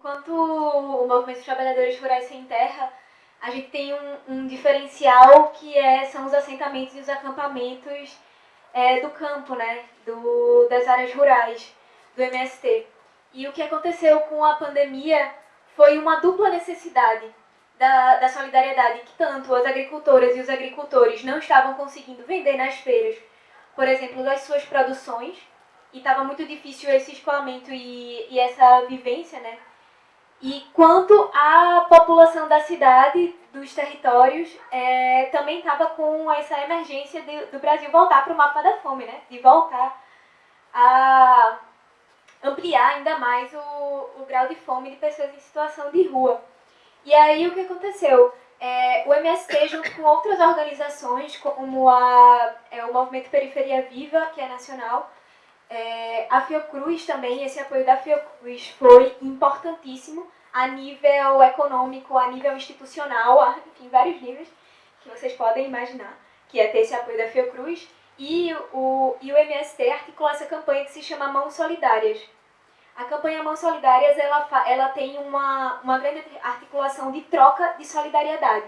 Enquanto o movimento dos trabalhadores rurais sem terra, a gente tem um, um diferencial que é, são os assentamentos e os acampamentos é, do campo, né? Do, das áreas rurais, do MST. E o que aconteceu com a pandemia foi uma dupla necessidade da, da solidariedade, que tanto as agricultoras e os agricultores não estavam conseguindo vender nas feiras, por exemplo, das suas produções, e estava muito difícil esse escoamento e, e essa vivência, né? E quanto a população da cidade, dos territórios, é, também estava com essa emergência de, do Brasil voltar para o mapa da fome, né? De voltar a ampliar ainda mais o, o grau de fome de pessoas em situação de rua. E aí o que aconteceu? É, o MST, junto com outras organizações, como a, é, o Movimento Periferia Viva, que é nacional, é, a Fiocruz também, esse apoio da Fiocruz foi importantíssimo a nível econômico, a nível institucional, enfim, vários níveis que vocês podem imaginar, que é ter esse apoio da Fiocruz. E o, e o MST articulou essa campanha que se chama Mãos Solidárias. A campanha Mãos Solidárias ela, ela tem uma, uma grande articulação de troca de solidariedade.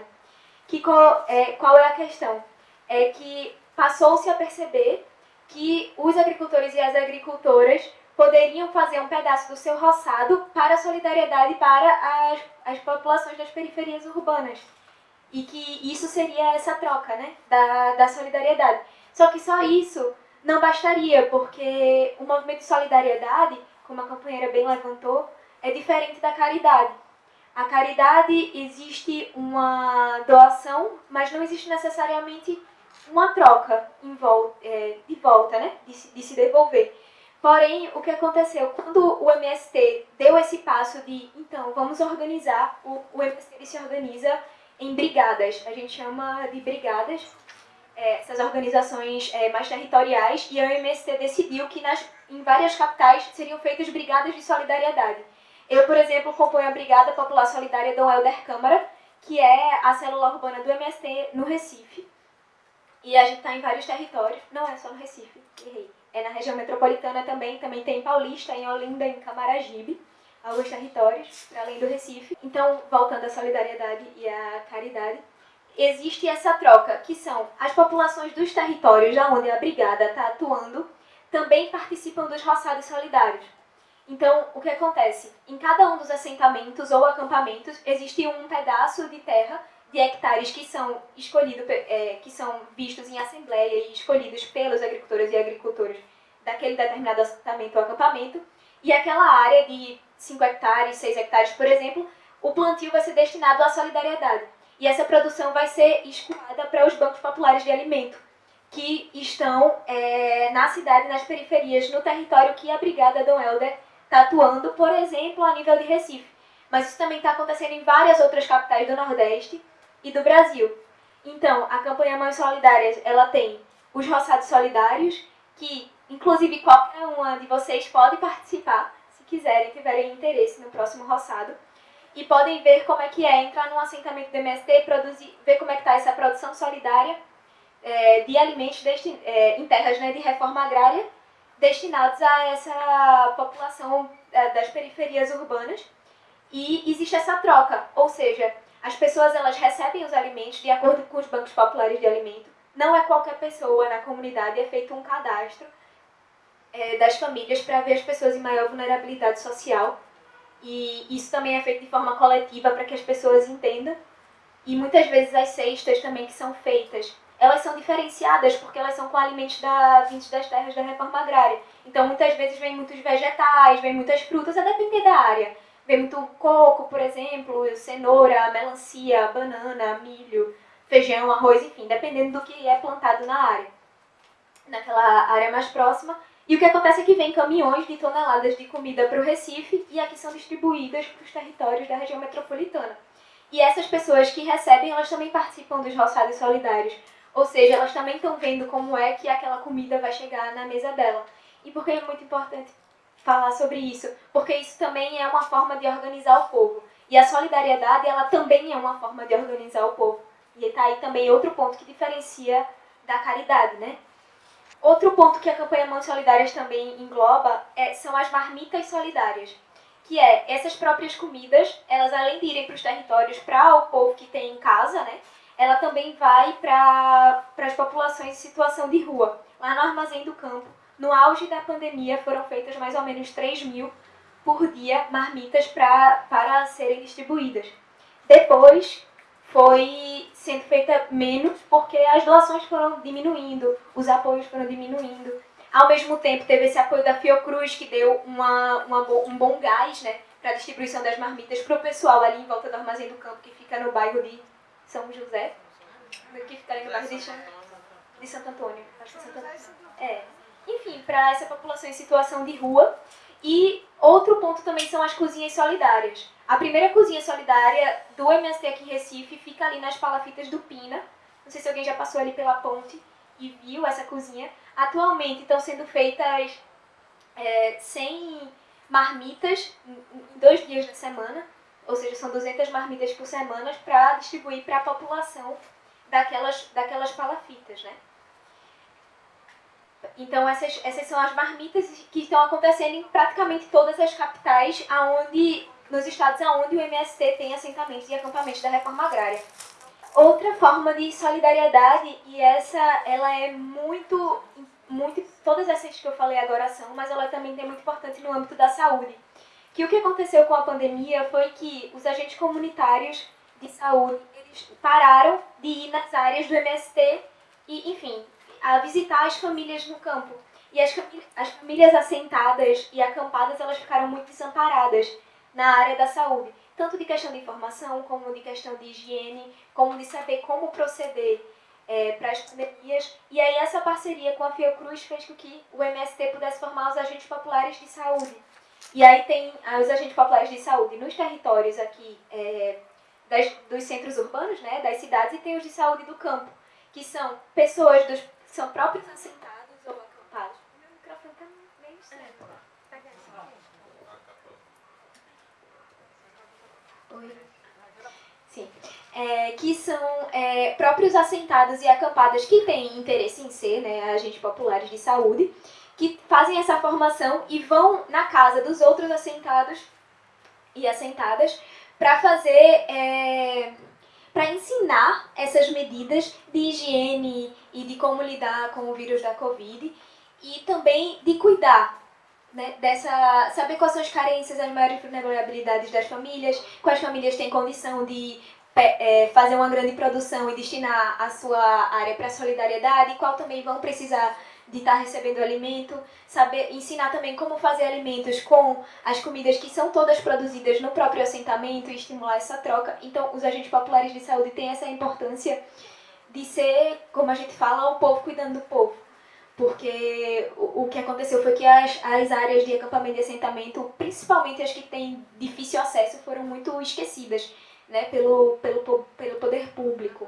Que qual, é, qual é a questão? É que passou-se a perceber que os agricultores e as agricultoras poderiam fazer um pedaço do seu roçado para a solidariedade para as, as populações das periferias urbanas. E que isso seria essa troca né, da, da solidariedade. Só que só isso não bastaria, porque o movimento de solidariedade, como a companheira bem levantou, é diferente da caridade. A caridade existe uma doação, mas não existe necessariamente uma troca é, de volta, né? De, de se devolver. Porém, o que aconteceu? Quando o MST deu esse passo de, então, vamos organizar, o, o MST se organiza em brigadas, a gente chama de brigadas, é, essas organizações é, mais territoriais, e o MST decidiu que nas, em várias capitais seriam feitas brigadas de solidariedade. Eu, por exemplo, componho a Brigada Popular Solidária Dom Helder Câmara, que é a célula urbana do MST no Recife. E a gente está em vários territórios, não é só no Recife, errei é na região metropolitana também, também tem Paulista, em Olinda, em Camaragibe, alguns territórios, além do Recife. Então, voltando à solidariedade e à caridade, existe essa troca, que são as populações dos territórios onde a brigada está atuando, também participam dos roçados solidários. Então, o que acontece? Em cada um dos assentamentos ou acampamentos existe um pedaço de terra de hectares que são escolhidos, é, que são vistos em assembleia e escolhidos pelos agricultores e agricultores daquele determinado assentamento ou acampamento, e aquela área de 5 hectares, 6 hectares, por exemplo, o plantio vai ser destinado à solidariedade. E essa produção vai ser escoada para os bancos populares de alimento, que estão é, na cidade, nas periferias, no território que a Brigada Dom Helder está atuando, por exemplo, a nível de Recife. Mas isso também está acontecendo em várias outras capitais do Nordeste, e do Brasil. Então, a campanha Mães Solidárias, ela tem os roçados solidários, que inclusive qualquer uma de vocês pode participar, se quiserem, tiverem interesse no próximo roçado. E podem ver como é que é entrar num assentamento do MST, produzir, ver como é que está essa produção solidária é, de alimentos é, em terras né, de reforma agrária destinados a essa população é, das periferias urbanas. E existe essa troca, ou seja, as pessoas elas recebem os alimentos de acordo com os bancos populares de alimento. Não é qualquer pessoa na comunidade, é feito um cadastro é, das famílias para ver as pessoas em maior vulnerabilidade social. E isso também é feito de forma coletiva para que as pessoas entendam. E muitas vezes as cestas também que são feitas, elas são diferenciadas porque elas são com alimentos da, vindos das terras da reforma agrária. Então muitas vezes vem muitos vegetais, vem muitas frutas, a depender da área. Vem muito coco, por exemplo, cenoura, melancia, banana, milho, feijão, arroz, enfim, dependendo do que é plantado na área, naquela área mais próxima. E o que acontece é que vem caminhões de toneladas de comida para o Recife e aqui são distribuídas para os territórios da região metropolitana. E essas pessoas que recebem, elas também participam dos roçados solidários. Ou seja, elas também estão vendo como é que aquela comida vai chegar na mesa dela. E por que é muito importante falar sobre isso, porque isso também é uma forma de organizar o povo. E a solidariedade, ela também é uma forma de organizar o povo. E está aí também outro ponto que diferencia da caridade, né? Outro ponto que a campanha Mãos Solidárias também engloba é, são as marmitas solidárias. que é essas próprias comidas, elas além de irem para os territórios para o povo que tem em casa, né, ela também vai para as populações em situação de rua. Lá no Armazém do Campo, no auge da pandemia, foram feitas mais ou menos 3 mil por dia marmitas pra, para serem distribuídas. Depois foi sendo feita menos porque as doações foram diminuindo, os apoios foram diminuindo. Ao mesmo tempo, teve esse apoio da Fiocruz, que deu uma, uma um bom gás né, para a distribuição das marmitas para o pessoal ali em volta do Armazém do Campo, que fica no bairro de São José, que fica ali no bairro de, de Santo Antônio. Acho que é Santo Antônio. É. Enfim, para essa população em situação de rua. E outro ponto também são as cozinhas solidárias. A primeira cozinha solidária do MST aqui em Recife fica ali nas palafitas do Pina. Não sei se alguém já passou ali pela ponte e viu essa cozinha. Atualmente estão sendo feitas é, 100 marmitas em dois dias da semana, ou seja, são 200 marmitas por semana para distribuir para a população daquelas, daquelas palafitas, né? Então essas, essas são as marmitas que estão acontecendo em praticamente todas as capitais aonde, nos estados aonde o MST tem assentamentos e acampamentos da reforma agrária. Outra forma de solidariedade, e essa ela é muito, muito, todas essas que eu falei agora são, mas ela também é muito importante no âmbito da saúde. Que o que aconteceu com a pandemia foi que os agentes comunitários de saúde, eles pararam de ir nas áreas do MST e, enfim, a visitar as famílias no campo. E as, as famílias assentadas e acampadas, elas ficaram muito desamparadas na área da saúde. Tanto de questão de informação, como de questão de higiene, como de saber como proceder é, para as pandemias. E aí essa parceria com a Fiocruz fez com que o MST pudesse formar os agentes populares de saúde. E aí tem os agentes populares de saúde nos territórios aqui é, das, dos centros urbanos, né, das cidades, e tem os de saúde do campo, que são pessoas dos são próprios assentados ou acampados. Meu microfone tá meio estranho. Oi. Sim. É, que são é, próprios assentados e acampados que têm interesse em ser né, agentes populares de saúde, que fazem essa formação e vão na casa dos outros assentados e assentadas para fazer é, para ensinar essas medidas de higiene e de como lidar com o vírus da Covid e também de cuidar né, dessa, saber quais são as carências, as maiores vulnerabilidades das famílias, quais famílias têm condição de é, fazer uma grande produção e destinar a sua área para solidariedade, qual também vão precisar de estar tá recebendo alimento, saber ensinar também como fazer alimentos com as comidas que são todas produzidas no próprio assentamento e estimular essa troca. Então, os agentes populares de saúde têm essa importância de ser, como a gente fala, o povo cuidando do povo. Porque o, o que aconteceu foi que as, as áreas de acampamento e assentamento, principalmente as que têm difícil acesso, foram muito esquecidas né, pelo, pelo, pelo poder público.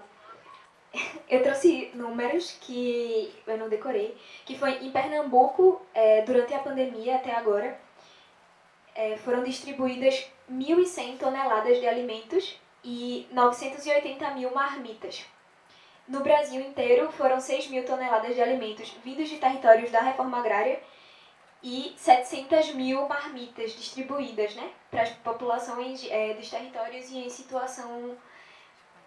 Eu trouxe números que eu não decorei, que foi em Pernambuco, é, durante a pandemia até agora, é, foram distribuídas 1.100 toneladas de alimentos e 980 mil marmitas. No Brasil inteiro, foram 6 mil toneladas de alimentos vindos de territórios da reforma agrária e 700 mil marmitas distribuídas né, para as populações é, dos territórios e em situação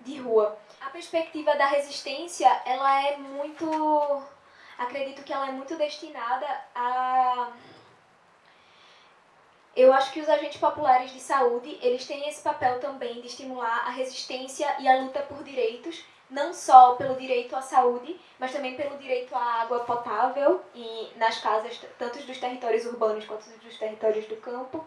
de rua. A perspectiva da resistência, ela é muito... Acredito que ela é muito destinada a... Eu acho que os agentes populares de saúde, eles têm esse papel também de estimular a resistência e a luta por direitos, não só pelo direito à saúde, mas também pelo direito à água potável e nas casas, tanto dos territórios urbanos quanto dos territórios do campo.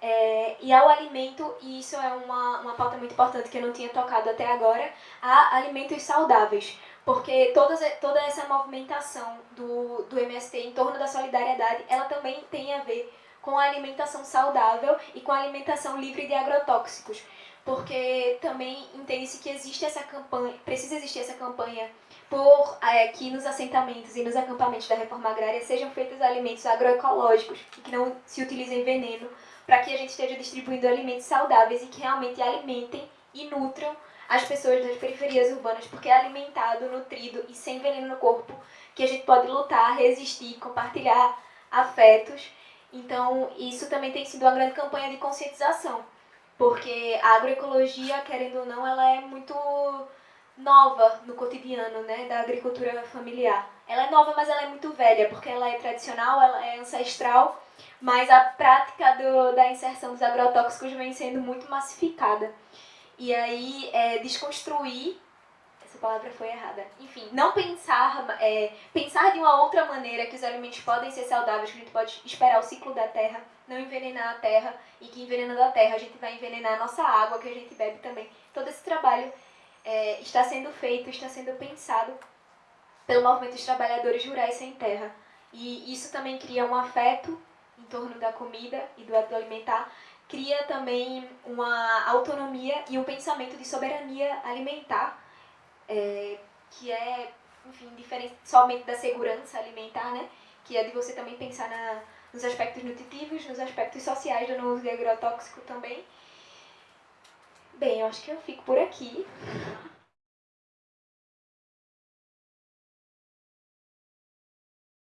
É, e ao alimento, e isso é uma, uma pauta muito importante que eu não tinha tocado até agora, a alimentos saudáveis. Porque toda, toda essa movimentação do, do MST em torno da solidariedade, ela também tem a ver com a alimentação saudável e com a alimentação livre de agrotóxicos. Porque também entende-se que existe essa campanha, precisa existir essa campanha por é, que nos assentamentos e nos acampamentos da reforma agrária sejam feitos alimentos agroecológicos, que não se utilizem veneno, para que a gente esteja distribuindo alimentos saudáveis e que realmente alimentem e nutram as pessoas das periferias urbanas, porque é alimentado, nutrido e sem veneno no corpo que a gente pode lutar, resistir, compartilhar afetos Então, isso também tem sido uma grande campanha de conscientização, porque a agroecologia, querendo ou não, ela é muito nova no cotidiano né, da agricultura familiar. Ela é nova, mas ela é muito velha, porque ela é tradicional, ela é ancestral, mas a prática do, da inserção dos agrotóxicos vem sendo muito massificada. E aí, é, desconstruir essa palavra foi errada. Enfim, não pensar, é, pensar de uma outra maneira que os alimentos podem ser saudáveis, que a gente pode esperar o ciclo da terra, não envenenar a terra, e que envenenando a terra a gente vai envenenar a nossa água que a gente bebe também. Todo esse trabalho é, está sendo feito, está sendo pensado pelo movimento dos trabalhadores rurais sem terra. E isso também cria um afeto em torno da comida e do alimentar, cria também uma autonomia e um pensamento de soberania alimentar, é, que é, enfim, diferente somente da segurança alimentar, né? Que é de você também pensar na, nos aspectos nutritivos, nos aspectos sociais do uso de agrotóxico também. Bem, eu acho que eu fico por aqui.